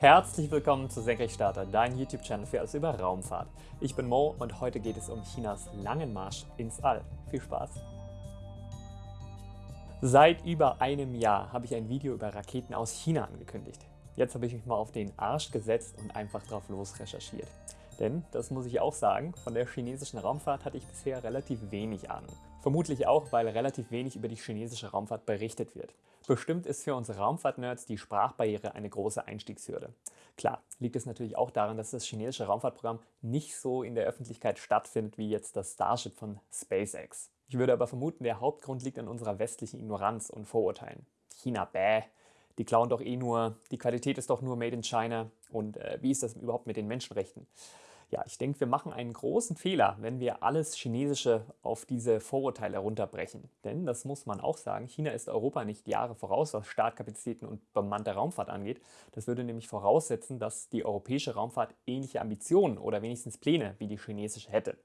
Herzlich willkommen zu Senkrechtstarter, dein YouTube-Channel für alles über Raumfahrt. Ich bin Mo und heute geht es um Chinas langen Marsch ins All. Viel Spaß! Seit über einem Jahr habe ich ein Video über Raketen aus China angekündigt. Jetzt habe ich mich mal auf den Arsch gesetzt und einfach drauf los recherchiert. Denn, das muss ich auch sagen, von der chinesischen Raumfahrt hatte ich bisher relativ wenig Ahnung. Vermutlich auch, weil relativ wenig über die chinesische Raumfahrt berichtet wird. Bestimmt ist für unsere Raumfahrt-Nerds die Sprachbarriere eine große Einstiegshürde. Klar, liegt es natürlich auch daran, dass das chinesische Raumfahrtprogramm nicht so in der Öffentlichkeit stattfindet wie jetzt das Starship von SpaceX. Ich würde aber vermuten, der Hauptgrund liegt an unserer westlichen Ignoranz und Vorurteilen. China, bäh, die klauen doch eh nur, die Qualität ist doch nur made in China und äh, wie ist das überhaupt mit den Menschenrechten? Ja, ich denke, wir machen einen großen Fehler, wenn wir alles Chinesische auf diese Vorurteile herunterbrechen. Denn, das muss man auch sagen, China ist Europa nicht Jahre voraus, was Startkapazitäten und bemannte Raumfahrt angeht. Das würde nämlich voraussetzen, dass die europäische Raumfahrt ähnliche Ambitionen oder wenigstens Pläne wie die chinesische hätte.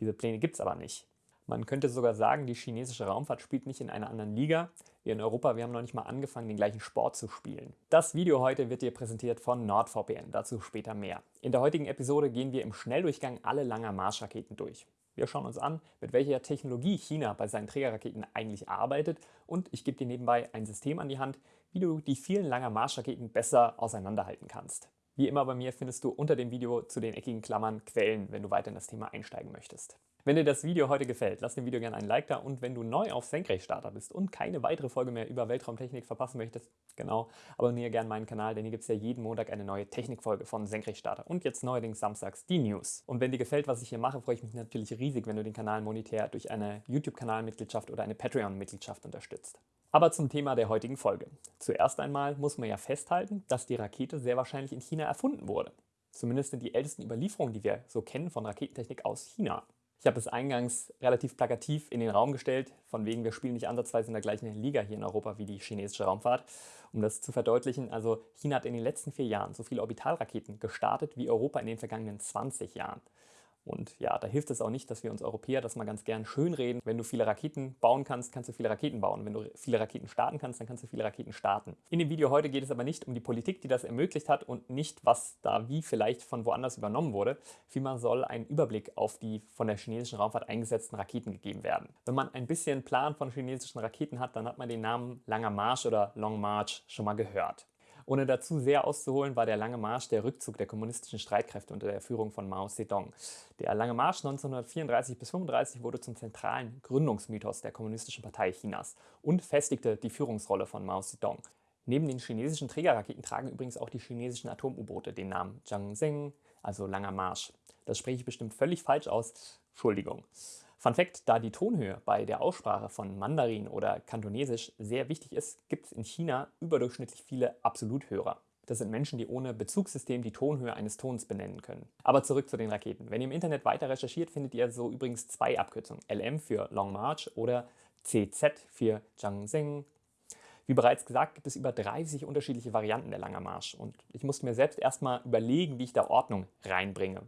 Diese Pläne gibt es aber nicht. Man könnte sogar sagen, die chinesische Raumfahrt spielt nicht in einer anderen Liga. Wir in Europa, wir haben noch nicht mal angefangen, den gleichen Sport zu spielen. Das Video heute wird dir präsentiert von NordVPN, dazu später mehr. In der heutigen Episode gehen wir im Schnelldurchgang alle Langer Marschraketen durch. Wir schauen uns an, mit welcher Technologie China bei seinen Trägerraketen eigentlich arbeitet und ich gebe dir nebenbei ein System an die Hand, wie du die vielen Langer Marschraketen besser auseinanderhalten kannst. Wie immer bei mir findest du unter dem Video zu den eckigen Klammern Quellen, wenn du weiter in das Thema einsteigen möchtest. Wenn dir das Video heute gefällt, lass dem Video gerne einen Like da und wenn du neu auf Senkrechtstarter bist und keine weitere Folge mehr über Weltraumtechnik verpassen möchtest, genau, abonniere gerne meinen Kanal, denn hier gibt es ja jeden Montag eine neue Technikfolge von Senkrechtstarter und jetzt neuerdings samstags die News. Und wenn dir gefällt, was ich hier mache, freue ich mich natürlich riesig, wenn du den Kanal monetär durch eine YouTube-Kanalmitgliedschaft oder eine Patreon-Mitgliedschaft unterstützt. Aber zum Thema der heutigen Folge. Zuerst einmal muss man ja festhalten, dass die Rakete sehr wahrscheinlich in China erfunden wurde. Zumindest sind die ältesten Überlieferungen, die wir so kennen von Raketentechnik aus China. Ich habe es eingangs relativ plakativ in den Raum gestellt, von wegen wir spielen nicht ansatzweise in der gleichen Liga hier in Europa wie die chinesische Raumfahrt. Um das zu verdeutlichen, also China hat in den letzten vier Jahren so viele Orbitalraketen gestartet wie Europa in den vergangenen 20 Jahren. Und ja, da hilft es auch nicht, dass wir uns Europäer das mal ganz gern schönreden. Wenn du viele Raketen bauen kannst, kannst du viele Raketen bauen. Wenn du viele Raketen starten kannst, dann kannst du viele Raketen starten. In dem Video heute geht es aber nicht um die Politik, die das ermöglicht hat und nicht, was da wie vielleicht von woanders übernommen wurde. Vielmehr soll ein Überblick auf die von der chinesischen Raumfahrt eingesetzten Raketen gegeben werden. Wenn man ein bisschen Plan von chinesischen Raketen hat, dann hat man den Namen Langer Marsch oder Long March schon mal gehört. Ohne dazu sehr auszuholen, war der Lange Marsch der Rückzug der kommunistischen Streitkräfte unter der Führung von Mao Zedong. Der Lange Marsch 1934 bis 1935 wurde zum zentralen Gründungsmythos der Kommunistischen Partei Chinas und festigte die Führungsrolle von Mao Zedong. Neben den chinesischen Trägerraketen tragen übrigens auch die chinesischen Atom-U-Boote den Namen Zhangzheng, also Langer Marsch. Das spreche ich bestimmt völlig falsch aus. Entschuldigung. Fun Fact, da die Tonhöhe bei der Aussprache von Mandarin oder Kantonesisch sehr wichtig ist, gibt es in China überdurchschnittlich viele Absoluthörer. Das sind Menschen, die ohne Bezugssystem die Tonhöhe eines Tons benennen können. Aber zurück zu den Raketen. Wenn ihr im Internet weiter recherchiert, findet ihr so übrigens zwei Abkürzungen. LM für Long March oder CZ für Zhangzheng. Wie bereits gesagt, gibt es über 30 unterschiedliche Varianten der Langer Marsch und ich musste mir selbst erstmal überlegen, wie ich da Ordnung reinbringe.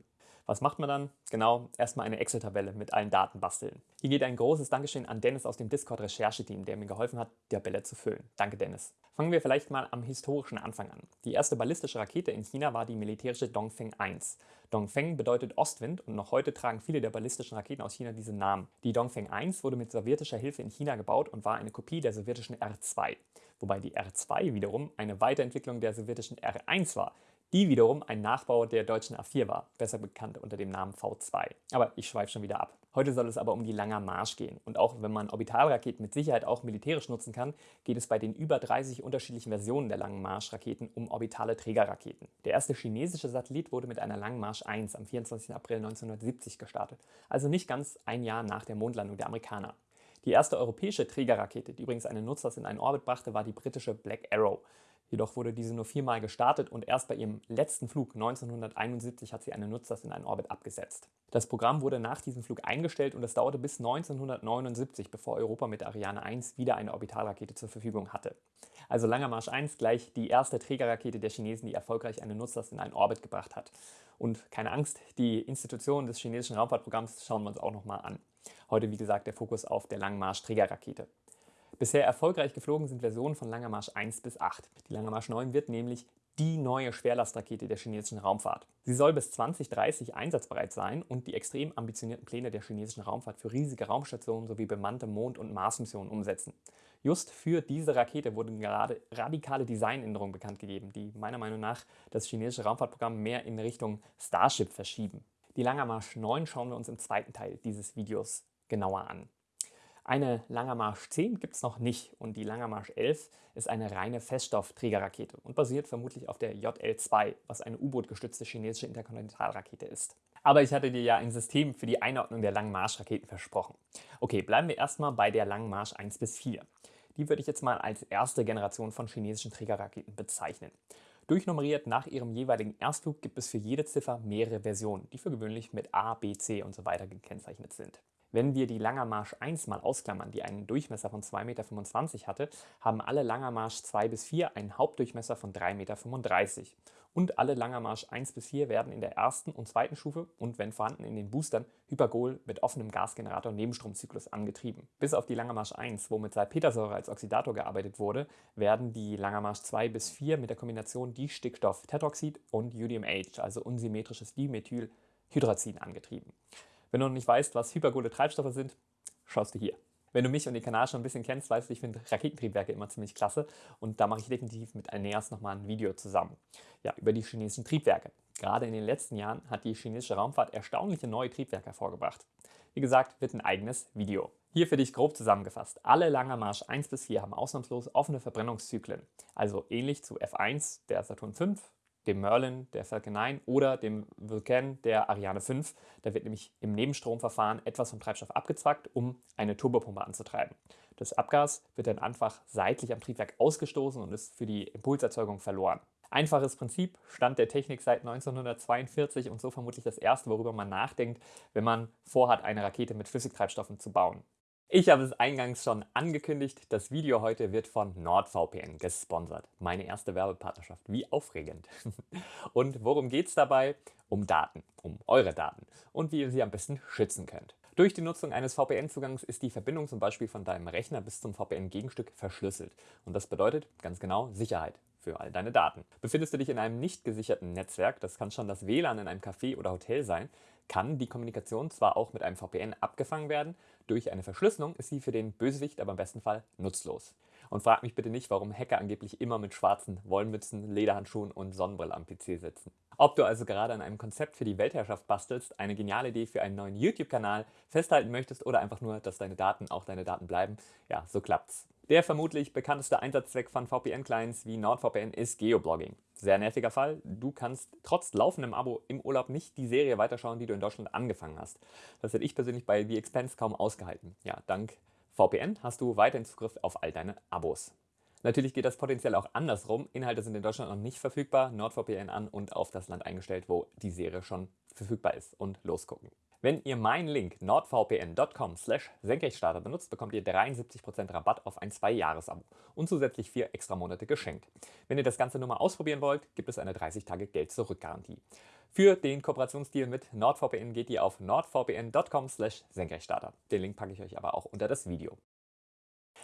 Was macht man dann? Genau, erstmal eine Excel-Tabelle mit allen Daten basteln. Hier geht ein großes Dankeschön an Dennis aus dem Discord-Rechercheteam, der mir geholfen hat, die Tabelle zu füllen. Danke Dennis. Fangen wir vielleicht mal am historischen Anfang an. Die erste ballistische Rakete in China war die militärische Dongfeng 1. Dongfeng bedeutet Ostwind und noch heute tragen viele der ballistischen Raketen aus China diesen Namen. Die Dongfeng 1 wurde mit sowjetischer Hilfe in China gebaut und war eine Kopie der sowjetischen R2. Wobei die R2 wiederum eine Weiterentwicklung der sowjetischen R1 war, die wiederum ein Nachbau der deutschen A4 war, besser bekannt unter dem Namen V2. Aber ich schweife schon wieder ab. Heute soll es aber um die Langer Marsch gehen. Und auch wenn man Orbitalraketen mit Sicherheit auch militärisch nutzen kann, geht es bei den über 30 unterschiedlichen Versionen der Langen Marsch-Raketen um orbitale Trägerraketen. Der erste chinesische Satellit wurde mit einer Langen Marsch 1 am 24. April 1970 gestartet, also nicht ganz ein Jahr nach der Mondlandung der Amerikaner. Die erste europäische Trägerrakete, die übrigens einen Nutzlast in einen Orbit brachte, war die britische Black Arrow. Jedoch wurde diese nur viermal gestartet und erst bei ihrem letzten Flug 1971 hat sie eine Nutzlast in einen Orbit abgesetzt. Das Programm wurde nach diesem Flug eingestellt und es dauerte bis 1979, bevor Europa mit Ariane 1 wieder eine Orbitalrakete zur Verfügung hatte. Also Langer Marsch 1 gleich die erste Trägerrakete der Chinesen, die erfolgreich eine Nutzlast in einen Orbit gebracht hat. Und keine Angst, die Institutionen des chinesischen Raumfahrtprogramms schauen wir uns auch nochmal an. Heute wie gesagt der Fokus auf der Langen Marsch Trägerrakete. Bisher erfolgreich geflogen sind Versionen von Langer Marsch 1 bis 8. Die Langer Marsch 9 wird nämlich die neue Schwerlastrakete der chinesischen Raumfahrt. Sie soll bis 2030 einsatzbereit sein und die extrem ambitionierten Pläne der chinesischen Raumfahrt für riesige Raumstationen sowie bemannte Mond- und Marsmissionen umsetzen. Just für diese Rakete wurden gerade radikale Designänderungen bekannt gegeben, die meiner Meinung nach das chinesische Raumfahrtprogramm mehr in Richtung Starship verschieben. Die Langer Marsch 9 schauen wir uns im zweiten Teil dieses Videos genauer an. Eine Langer Marsch 10 gibt es noch nicht und die Langer Marsch 11 ist eine reine Feststoffträgerrakete und basiert vermutlich auf der JL-2, was eine U-Boot-gestützte chinesische Interkontinentalrakete ist. Aber ich hatte dir ja ein System für die Einordnung der Langen Marsch-Raketen versprochen. Okay, bleiben wir erstmal bei der Langen Marsch 1 bis 4. Die würde ich jetzt mal als erste Generation von chinesischen Trägerraketen bezeichnen. Durchnummeriert nach ihrem jeweiligen Erstflug gibt es für jede Ziffer mehrere Versionen, die für gewöhnlich mit A, B, C und so weiter gekennzeichnet sind. Wenn wir die Langer Marsch 1 mal ausklammern, die einen Durchmesser von 2,25 Meter hatte, haben alle Langer Marsch 2 bis 4 einen Hauptdurchmesser von 3,35 Meter. Und alle Langer Marsch 1 bis 4 werden in der ersten und zweiten Stufe und wenn vorhanden in den Boostern Hypergol mit offenem Gasgenerator Nebenstromzyklus angetrieben. Bis auf die Langer Marsch 1, wo mit Salpetersäure als Oxidator gearbeitet wurde, werden die Langer Marsch 2 bis 4 mit der Kombination Distickstoff-Tetroxid und UDMH, also unsymmetrisches Dimethylhydrazin, angetrieben. Wenn du noch nicht weißt, was hypergole Treibstoffe sind, schaust du hier. Wenn du mich und den Kanal schon ein bisschen kennst, weißt du, ich finde Raketentriebwerke immer ziemlich klasse und da mache ich definitiv mit Aeneas nochmal ein Video zusammen. Ja, über die chinesischen Triebwerke. Gerade in den letzten Jahren hat die chinesische Raumfahrt erstaunliche neue Triebwerke hervorgebracht. Wie gesagt, wird ein eigenes Video. Hier für dich grob zusammengefasst. Alle Langer Marsch 1 bis 4 haben ausnahmslos offene Verbrennungszyklen. Also ähnlich zu F1 der Saturn V, dem Merlin der Falcon 9 oder dem Vulcan der Ariane 5. Da wird nämlich im Nebenstromverfahren etwas vom Treibstoff abgezwackt, um eine Turbopumpe anzutreiben. Das Abgas wird dann einfach seitlich am Triebwerk ausgestoßen und ist für die Impulserzeugung verloren. Einfaches Prinzip, Stand der Technik seit 1942 und so vermutlich das erste, worüber man nachdenkt, wenn man vorhat, eine Rakete mit Flüssigtreibstoffen zu bauen. Ich habe es eingangs schon angekündigt, das Video heute wird von NordVPN gesponsert. Meine erste Werbepartnerschaft, wie aufregend. Und worum geht es dabei? Um Daten, um eure Daten und wie ihr sie am besten schützen könnt. Durch die Nutzung eines VPN-Zugangs ist die Verbindung zum Beispiel von deinem Rechner bis zum VPN-Gegenstück verschlüsselt. Und das bedeutet ganz genau Sicherheit für all deine Daten. Befindest du dich in einem nicht gesicherten Netzwerk, das kann schon das WLAN in einem Café oder Hotel sein, kann die Kommunikation zwar auch mit einem VPN abgefangen werden, durch eine Verschlüsselung ist sie für den Bösewicht aber im besten Fall nutzlos. Und frag mich bitte nicht, warum Hacker angeblich immer mit schwarzen Wollmützen, Lederhandschuhen und Sonnenbrille am PC sitzen. Ob du also gerade an einem Konzept für die Weltherrschaft bastelst, eine geniale Idee für einen neuen YouTube-Kanal festhalten möchtest oder einfach nur, dass deine Daten auch deine Daten bleiben, ja, so klappt's. Der vermutlich bekannteste Einsatzzweck von VPN-Clients wie NordVPN ist Geoblogging. Sehr nerviger Fall, du kannst trotz laufendem Abo im Urlaub nicht die Serie weiterschauen, die du in Deutschland angefangen hast. Das hätte ich persönlich bei The Expense kaum ausgehalten. Ja, dank VPN hast du weiterhin Zugriff auf all deine Abos. Natürlich geht das potenziell auch andersrum. Inhalte sind in Deutschland noch nicht verfügbar, NordVPN an und auf das Land eingestellt, wo die Serie schon verfügbar ist und losgucken. Wenn ihr meinen Link nordvpn.com slash Senkrechtstarter benutzt, bekommt ihr 73% Rabatt auf ein 2-Jahres-Abo und zusätzlich 4 extra Monate geschenkt. Wenn ihr das Ganze nur mal ausprobieren wollt, gibt es eine 30-Tage-Geld-Zurück-Garantie. Für den Kooperationsdeal mit NordVPN geht ihr auf nordvpn.com slash Senkrechtstarter. Den Link packe ich euch aber auch unter das Video.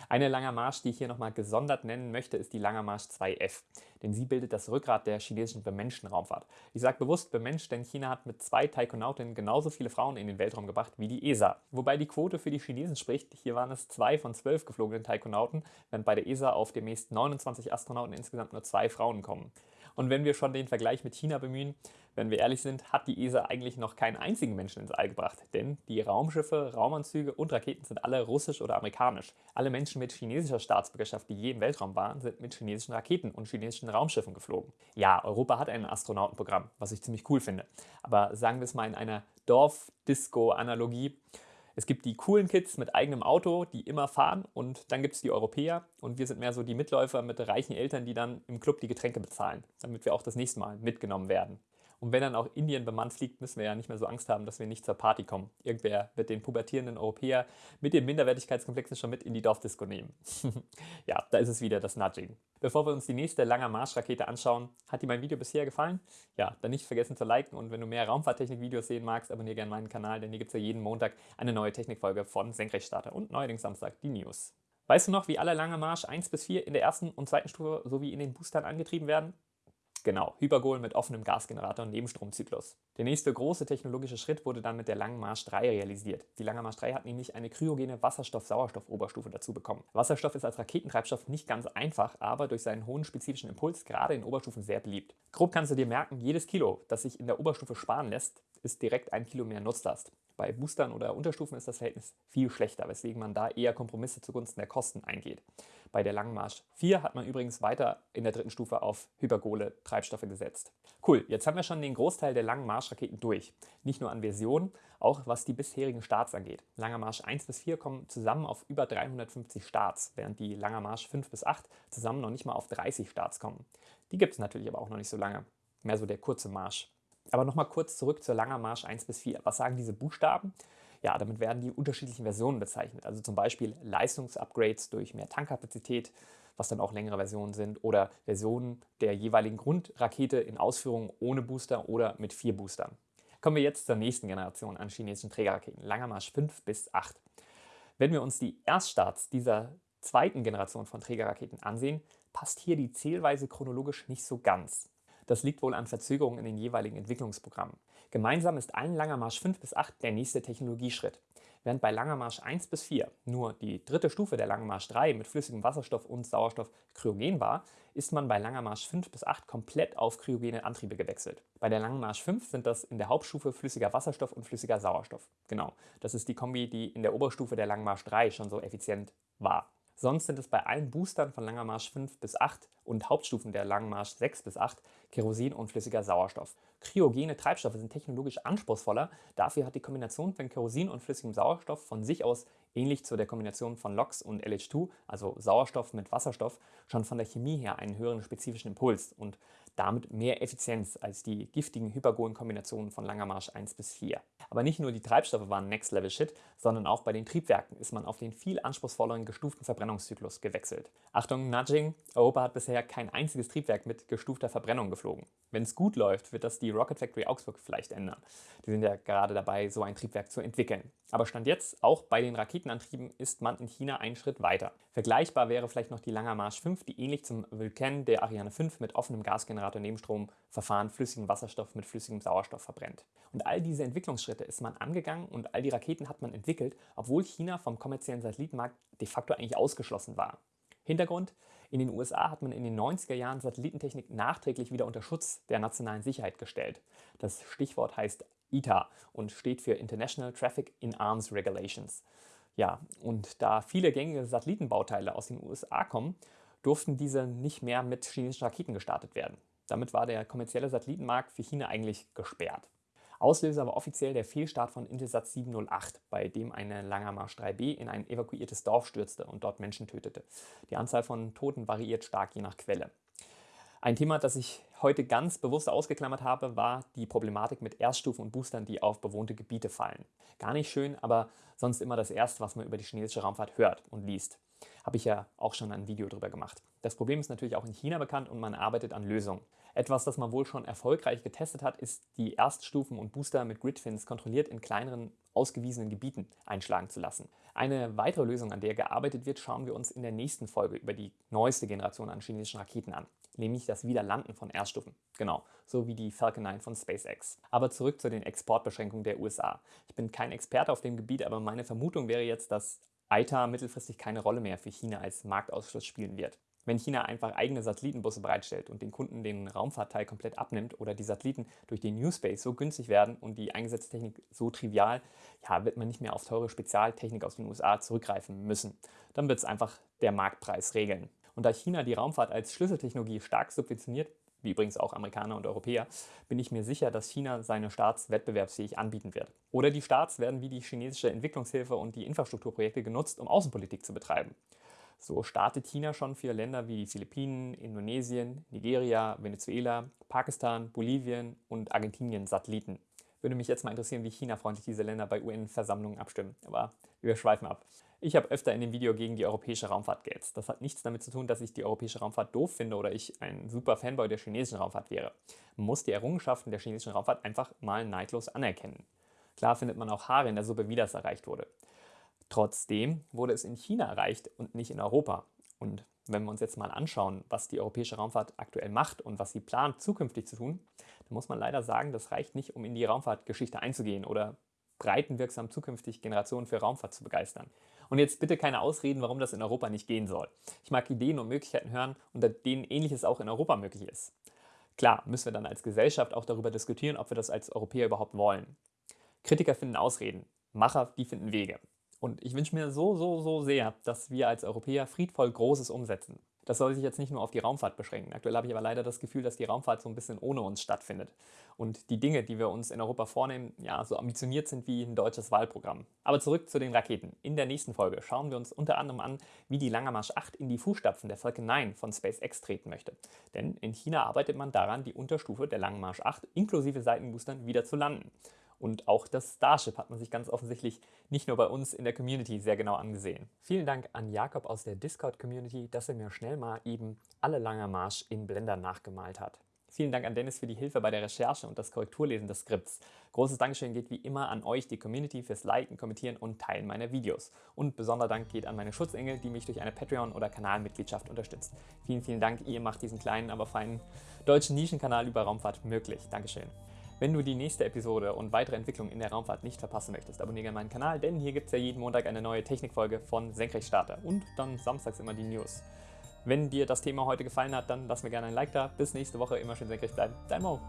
Eine Langer Marsch, die ich hier nochmal gesondert nennen möchte, ist die Langer Marsch 2F, denn sie bildet das Rückgrat der chinesischen bemenschten Raumfahrt. Ich sage bewusst bemenscht, denn China hat mit zwei Taikonautinnen genauso viele Frauen in den Weltraum gebracht wie die ESA. Wobei die Quote für die Chinesen spricht, hier waren es zwei von zwölf geflogenen Taikonauten, während bei der ESA auf demnächst 29 Astronauten insgesamt nur zwei Frauen kommen. Und wenn wir schon den Vergleich mit China bemühen, wenn wir ehrlich sind, hat die ESA eigentlich noch keinen einzigen Menschen ins All gebracht. Denn die Raumschiffe, Raumanzüge und Raketen sind alle russisch oder amerikanisch. Alle Menschen mit chinesischer Staatsbürgerschaft, die je im Weltraum waren, sind mit chinesischen Raketen und chinesischen Raumschiffen geflogen. Ja, Europa hat ein Astronautenprogramm, was ich ziemlich cool finde. Aber sagen wir es mal in einer Dorf-Disco-Analogie. Es gibt die coolen Kids mit eigenem Auto, die immer fahren und dann gibt es die Europäer und wir sind mehr so die Mitläufer mit reichen Eltern, die dann im Club die Getränke bezahlen, damit wir auch das nächste Mal mitgenommen werden. Und wenn dann auch Indien bemannt fliegt, müssen wir ja nicht mehr so Angst haben, dass wir nicht zur Party kommen. Irgendwer wird den pubertierenden Europäer mit den Minderwertigkeitskomplexen schon mit in die Dorfdisco nehmen. ja, da ist es wieder das Nudging. Bevor wir uns die nächste Langer Marschrakete anschauen, hat dir mein Video bisher gefallen? Ja, dann nicht vergessen zu liken und wenn du mehr Raumfahrttechnik-Videos sehen magst, abonniere gerne meinen Kanal, denn hier gibt es ja jeden Montag eine neue Technikfolge von Senkrechtstarter und neuerdings Samstag die News. Weißt du noch, wie alle Lange Marsch 1 bis 4 in der ersten und zweiten Stufe sowie in den Boostern angetrieben werden? Genau, Hypergol mit offenem Gasgenerator und Nebenstromzyklus. Der nächste große technologische Schritt wurde dann mit der Langen Marsch 3 realisiert. Die Lange Marsch 3 hat nämlich eine kryogene Wasserstoff-Sauerstoff-Oberstufe dazu bekommen. Wasserstoff ist als Raketentreibstoff nicht ganz einfach, aber durch seinen hohen spezifischen Impuls gerade in Oberstufen sehr beliebt. Grob kannst du dir merken, jedes Kilo, das sich in der Oberstufe sparen lässt, ist direkt ein Kilo mehr Nutzlast. Bei Boostern oder Unterstufen ist das Verhältnis viel schlechter, weswegen man da eher Kompromisse zugunsten der Kosten eingeht. Bei der Langen Marsch 4 hat man übrigens weiter in der dritten Stufe auf Hypergole Treibstoffe gesetzt. Cool, jetzt haben wir schon den Großteil der Langen Marschraketen durch. Nicht nur an Versionen, auch was die bisherigen Starts angeht. Langer Marsch 1 bis 4 kommen zusammen auf über 350 Starts, während die Langer Marsch 5 bis 8 zusammen noch nicht mal auf 30 Starts kommen. Die gibt es natürlich aber auch noch nicht so lange. Mehr so der kurze Marsch. Aber nochmal kurz zurück zur Langer Marsch 1 bis 4. Was sagen diese Buchstaben? Ja, damit werden die unterschiedlichen Versionen bezeichnet. Also zum Beispiel Leistungsupgrades durch mehr Tankkapazität, was dann auch längere Versionen sind, oder Versionen der jeweiligen Grundrakete in Ausführung ohne Booster oder mit vier Boostern. Kommen wir jetzt zur nächsten Generation an chinesischen Trägerraketen, Langer Marsch 5 bis 8. Wenn wir uns die Erststarts dieser zweiten Generation von Trägerraketen ansehen, passt hier die Zählweise chronologisch nicht so ganz. Das liegt wohl an Verzögerungen in den jeweiligen Entwicklungsprogrammen. Gemeinsam ist allen Langer Marsch 5 bis 8 der nächste Technologieschritt. Während bei Langer Marsch 1 bis 4 nur die dritte Stufe der Langer Marsch 3 mit flüssigem Wasserstoff und Sauerstoff kryogen war, ist man bei Langer Marsch 5 bis 8 komplett auf kryogene Antriebe gewechselt. Bei der Langen Marsch 5 sind das in der Hauptstufe flüssiger Wasserstoff und flüssiger Sauerstoff. Genau, das ist die Kombi, die in der Oberstufe der Langen Marsch 3 schon so effizient war. Sonst sind es bei allen Boostern von Langer Marsch 5 bis 8 und Hauptstufen der Langen Marsch 6 bis 8 Kerosin und flüssiger Sauerstoff. Kryogene Treibstoffe sind technologisch anspruchsvoller, dafür hat die Kombination von Kerosin und flüssigem Sauerstoff von sich aus ähnlich zu der Kombination von LOX und LH2, also Sauerstoff mit Wasserstoff, schon von der Chemie her einen höheren spezifischen Impuls und damit mehr Effizienz als die giftigen Hypergolen-Kombinationen von Langer Marsch 1 bis 4. Aber nicht nur die Treibstoffe waren Next-Level-Shit, sondern auch bei den Triebwerken ist man auf den viel anspruchsvolleren gestuften Verbrennungszyklus gewechselt. Achtung, Nudging, Europa hat bisher kein einziges Triebwerk mit gestufter Verbrennung geflogen. Wenn es gut läuft, wird das die Rocket Factory Augsburg vielleicht ändern. Die sind ja gerade dabei, so ein Triebwerk zu entwickeln. Aber Stand jetzt, auch bei den Raketenantrieben, ist man in China einen Schritt weiter. Vergleichbar wäre vielleicht noch die Langer Marsch 5, die ähnlich zum Vulcan der Ariane 5 mit offenem Gasgenerator Nebenstromverfahren flüssigen Wasserstoff mit flüssigem Sauerstoff verbrennt. Und all diese Entwicklungsschritte ist man angegangen und all die Raketen hat man entwickelt, obwohl China vom kommerziellen Satellitenmarkt de facto eigentlich ausgeschlossen war. Hintergrund, in den USA hat man in den 90er Jahren Satellitentechnik nachträglich wieder unter Schutz der nationalen Sicherheit gestellt. Das Stichwort heißt ITA und steht für International Traffic in Arms Regulations. Ja, und da viele gängige Satellitenbauteile aus den USA kommen, durften diese nicht mehr mit chinesischen Raketen gestartet werden. Damit war der kommerzielle Satellitenmarkt für China eigentlich gesperrt. Auslöser war offiziell der Fehlstart von Intelsat 708, bei dem eine Langer Marsch 3B in ein evakuiertes Dorf stürzte und dort Menschen tötete. Die Anzahl von Toten variiert stark je nach Quelle. Ein Thema, das ich heute ganz bewusst ausgeklammert habe, war die Problematik mit Erststufen und Boostern, die auf bewohnte Gebiete fallen. Gar nicht schön, aber sonst immer das Erste, was man über die chinesische Raumfahrt hört und liest. Habe ich ja auch schon ein Video darüber gemacht. Das Problem ist natürlich auch in China bekannt und man arbeitet an Lösungen. Etwas, das man wohl schon erfolgreich getestet hat, ist die Erststufen und Booster mit Gridfins kontrolliert in kleineren, ausgewiesenen Gebieten einschlagen zu lassen. Eine weitere Lösung, an der gearbeitet wird, schauen wir uns in der nächsten Folge über die neueste Generation an chinesischen Raketen an, nämlich das Wiederlanden von Erststufen. Genau, so wie die Falcon 9 von SpaceX. Aber zurück zu den Exportbeschränkungen der USA. Ich bin kein Experte auf dem Gebiet, aber meine Vermutung wäre jetzt, dass ITA mittelfristig keine Rolle mehr für China als Marktausschluss spielen wird. Wenn China einfach eigene Satellitenbusse bereitstellt und den Kunden den Raumfahrtteil komplett abnimmt oder die Satelliten durch den New Space so günstig werden und die eingesetzte Technik so trivial, ja, wird man nicht mehr auf teure Spezialtechnik aus den USA zurückgreifen müssen. Dann wird es einfach der Marktpreis regeln. Und da China die Raumfahrt als Schlüsseltechnologie stark subventioniert, wie übrigens auch Amerikaner und Europäer, bin ich mir sicher, dass China seine Starts wettbewerbsfähig anbieten wird. Oder die Starts werden wie die chinesische Entwicklungshilfe und die Infrastrukturprojekte genutzt, um Außenpolitik zu betreiben. So startet China schon für Länder wie die Philippinen, Indonesien, Nigeria, Venezuela, Pakistan, Bolivien und Argentinien Satelliten. Würde mich jetzt mal interessieren, wie China-freundlich diese Länder bei UN-Versammlungen abstimmen. Aber wir schweifen ab. Ich habe öfter in dem Video gegen die europäische Raumfahrt gehetzt. Das hat nichts damit zu tun, dass ich die europäische Raumfahrt doof finde oder ich ein super Fanboy der chinesischen Raumfahrt wäre. Man muss die Errungenschaften der chinesischen Raumfahrt einfach mal neidlos anerkennen. Klar findet man auch Haare in der Suppe, wie das erreicht wurde. Trotzdem wurde es in China erreicht und nicht in Europa. Und wenn wir uns jetzt mal anschauen, was die europäische Raumfahrt aktuell macht und was sie plant, zukünftig zu tun, dann muss man leider sagen, das reicht nicht, um in die Raumfahrtgeschichte einzugehen oder breitenwirksam zukünftig Generationen für Raumfahrt zu begeistern. Und jetzt bitte keine Ausreden, warum das in Europa nicht gehen soll. Ich mag Ideen und Möglichkeiten hören, unter denen ähnliches auch in Europa möglich ist. Klar, müssen wir dann als Gesellschaft auch darüber diskutieren, ob wir das als Europäer überhaupt wollen. Kritiker finden Ausreden, Macher, die finden Wege. Und ich wünsche mir so, so, so sehr, dass wir als Europäer friedvoll Großes umsetzen. Das soll sich jetzt nicht nur auf die Raumfahrt beschränken. Aktuell habe ich aber leider das Gefühl, dass die Raumfahrt so ein bisschen ohne uns stattfindet. Und die Dinge, die wir uns in Europa vornehmen, ja, so ambitioniert sind wie ein deutsches Wahlprogramm. Aber zurück zu den Raketen. In der nächsten Folge schauen wir uns unter anderem an, wie die Lange Marsch 8 in die Fußstapfen der Falcon 9 von SpaceX treten möchte. Denn in China arbeitet man daran, die Unterstufe der Langen Marsch 8 inklusive Seitenboostern wieder zu landen. Und auch das Starship hat man sich ganz offensichtlich nicht nur bei uns in der Community sehr genau angesehen. Vielen Dank an Jakob aus der Discord-Community, dass er mir schnell mal eben alle Langer Marsch in Blender nachgemalt hat. Vielen Dank an Dennis für die Hilfe bei der Recherche und das Korrekturlesen des Skripts. Großes Dankeschön geht wie immer an euch, die Community, fürs Liken, Kommentieren und Teilen meiner Videos. Und besonderer Dank geht an meine Schutzengel, die mich durch eine Patreon- oder Kanalmitgliedschaft unterstützt. Vielen, vielen Dank, ihr macht diesen kleinen, aber feinen deutschen Nischenkanal über Raumfahrt möglich. Dankeschön. Wenn du die nächste Episode und weitere Entwicklungen in der Raumfahrt nicht verpassen möchtest, abonniere gerne meinen Kanal, denn hier gibt es ja jeden Montag eine neue Technikfolge von Senkrechtstarter und dann samstags immer die News. Wenn dir das Thema heute gefallen hat, dann lass mir gerne ein Like da. Bis nächste Woche, immer schön senkrecht bleiben. Dein Mo.